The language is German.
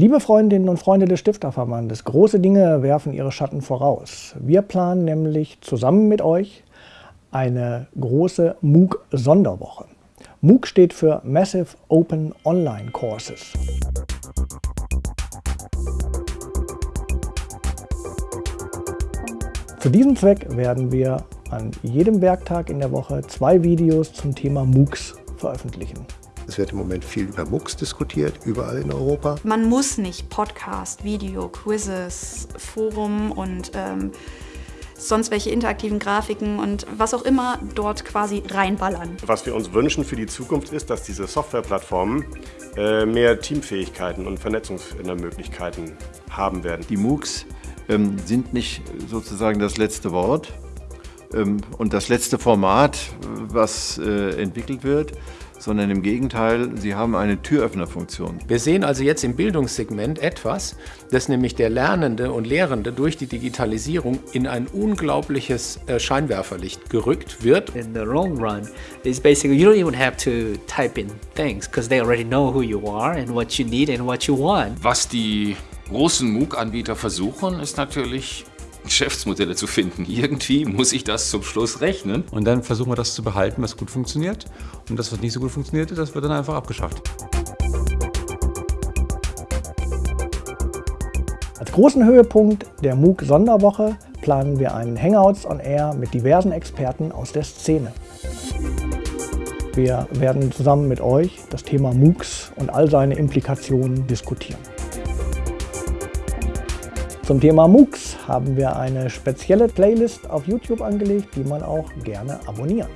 Liebe Freundinnen und Freunde des Stifterverbandes, große Dinge werfen ihre Schatten voraus. Wir planen nämlich zusammen mit euch eine große MOOC-Sonderwoche. MOOC steht für Massive Open Online Courses. Zu diesem Zweck werden wir an jedem Werktag in der Woche zwei Videos zum Thema MOOCs veröffentlichen. Es wird im Moment viel über MOOCs diskutiert, überall in Europa. Man muss nicht Podcast, Video, Quizzes, Forum und ähm, sonst welche interaktiven Grafiken und was auch immer dort quasi reinballern. Was wir uns wünschen für die Zukunft ist, dass diese Softwareplattformen äh, mehr Teamfähigkeiten und Vernetzungsmöglichkeiten haben werden. Die MOOCs ähm, sind nicht sozusagen das letzte Wort ähm, und das letzte Format, was äh, entwickelt wird, sondern im Gegenteil, sie haben eine Türöffnerfunktion. Wir sehen also jetzt im Bildungssegment etwas, dass nämlich der Lernende und Lehrende durch die Digitalisierung in ein unglaubliches äh, Scheinwerferlicht gerückt wird. In the long run, it's basically you don't even have to type in things because they already know who you are and what you need and what you want. Was die großen MOOC-Anbieter versuchen, ist natürlich Geschäftsmodelle zu finden. Irgendwie muss ich das zum Schluss rechnen. Und dann versuchen wir das zu behalten, was gut funktioniert. Und das, was nicht so gut funktioniert, das wird dann einfach abgeschafft. Als großen Höhepunkt der MOOC-Sonderwoche planen wir einen Hangouts on Air mit diversen Experten aus der Szene. Wir werden zusammen mit euch das Thema MOOCs und all seine Implikationen diskutieren. Zum Thema MOOCs haben wir eine spezielle Playlist auf YouTube angelegt, die man auch gerne abonnieren